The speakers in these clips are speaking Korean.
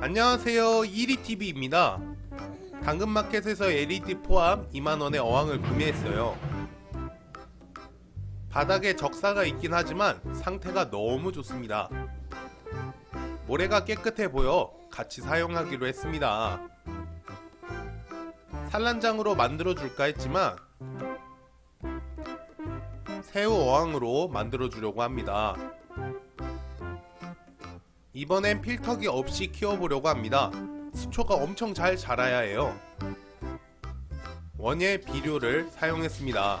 안녕하세요. 1위TV입니다. 당근마켓에서 LED 포함 2만원의 어항을 구매했어요. 바닥에 적사가 있긴 하지만 상태가 너무 좋습니다. 모래가 깨끗해 보여 같이 사용하기로 했습니다. 산란장으로 만들어 줄까 했지만 새우 어항으로 만들어 주려고 합니다 이번엔 필터기 없이 키워보려고 합니다. 수초가 엄청 잘 자라야 해요. 원예 비료를 사용했습니다.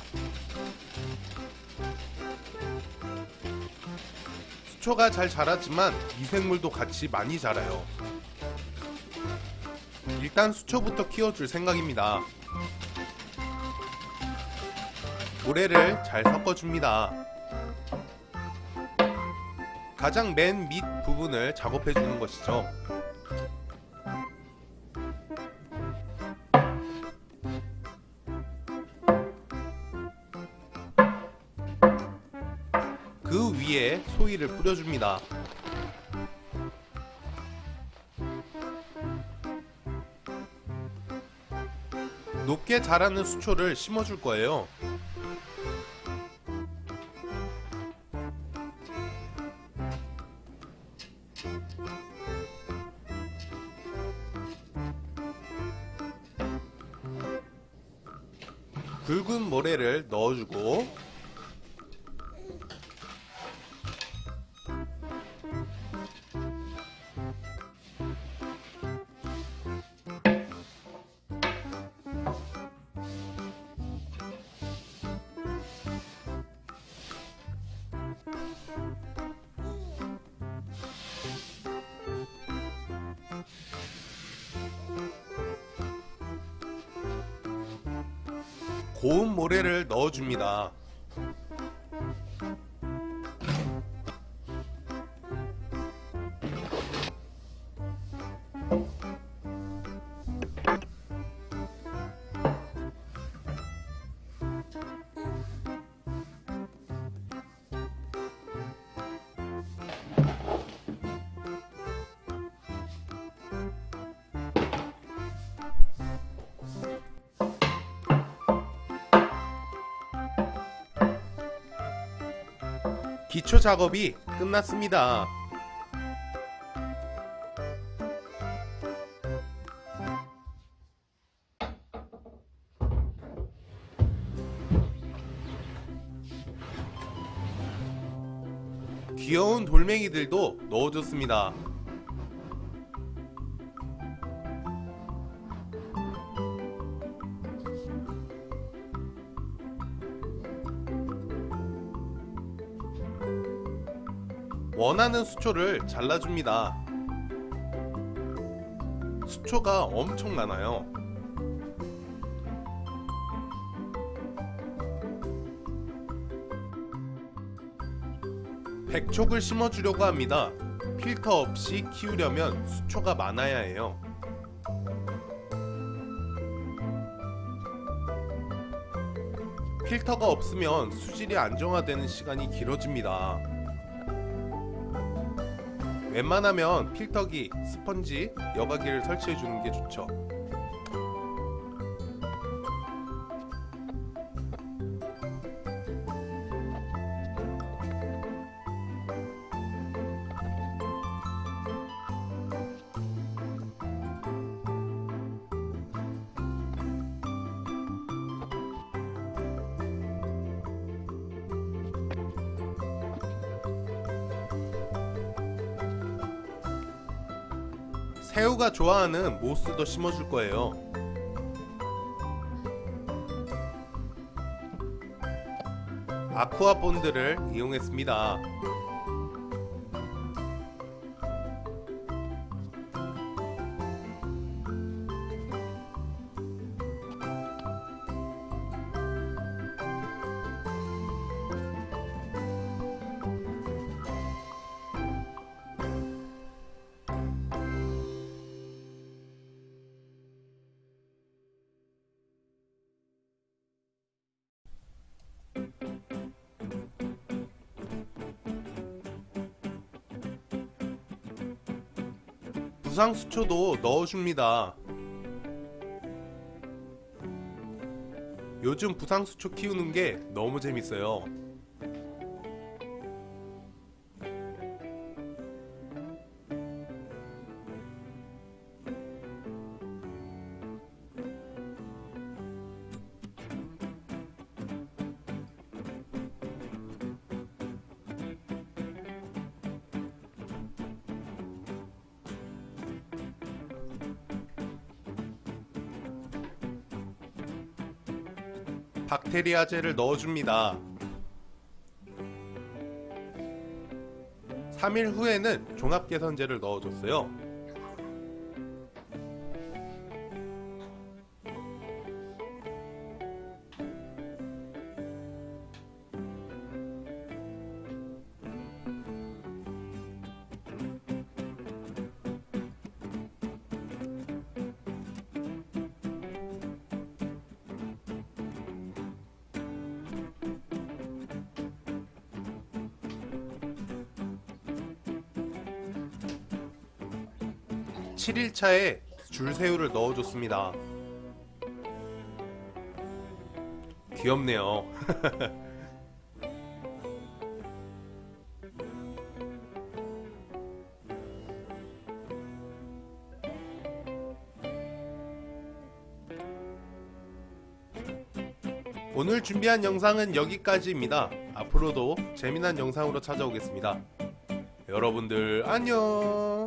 수초가 잘 자랐지만 미생물도 같이 많이 자라요. 일단 수초부터 키워줄 생각입니다. 모래를 잘 섞어줍니다 가장 맨 밑 부분을 작업해 주는 것이죠. 그 위에 소이를 뿌려줍니다. 높게 자라는 수초를 심어줄 거예요 굵은 모래를 넣어주고 고운 모래를 넣어줍니다. 기초 작업이 끝났습니다. 귀여운 돌멩이들도 넣어줬습니다. 원하는 수초를 잘라줍니다. 수초가 엄청 많아요. 백촉을 심어주려고 합니다. 필터 없이 키우려면 수초가 많아야 해요. 필터가 없으면 수질이 안정화되는 시간이 길어집니다. 웬만하면 필터기, 스펀지, 여과기를 설치해주는 게 좋죠. 새우가 좋아하는 모스도 심어줄 거예요. 아쿠아 본드를 이용했습니다. 부상수초도 넣어줍니다. 요즘 부상수초 키우는 게 너무 재밌어요. 박테리아제를 넣어줍니다. 3일 후에는 종합개선제를 넣어줬어요. 칠일차에 줄새우를 넣어줬습니다. 귀엽네요. 오늘 준비한 영상은 여기까지입니다. 앞으로도 재미난 영상으로 찾아오겠습니다. 여러분들 안녕.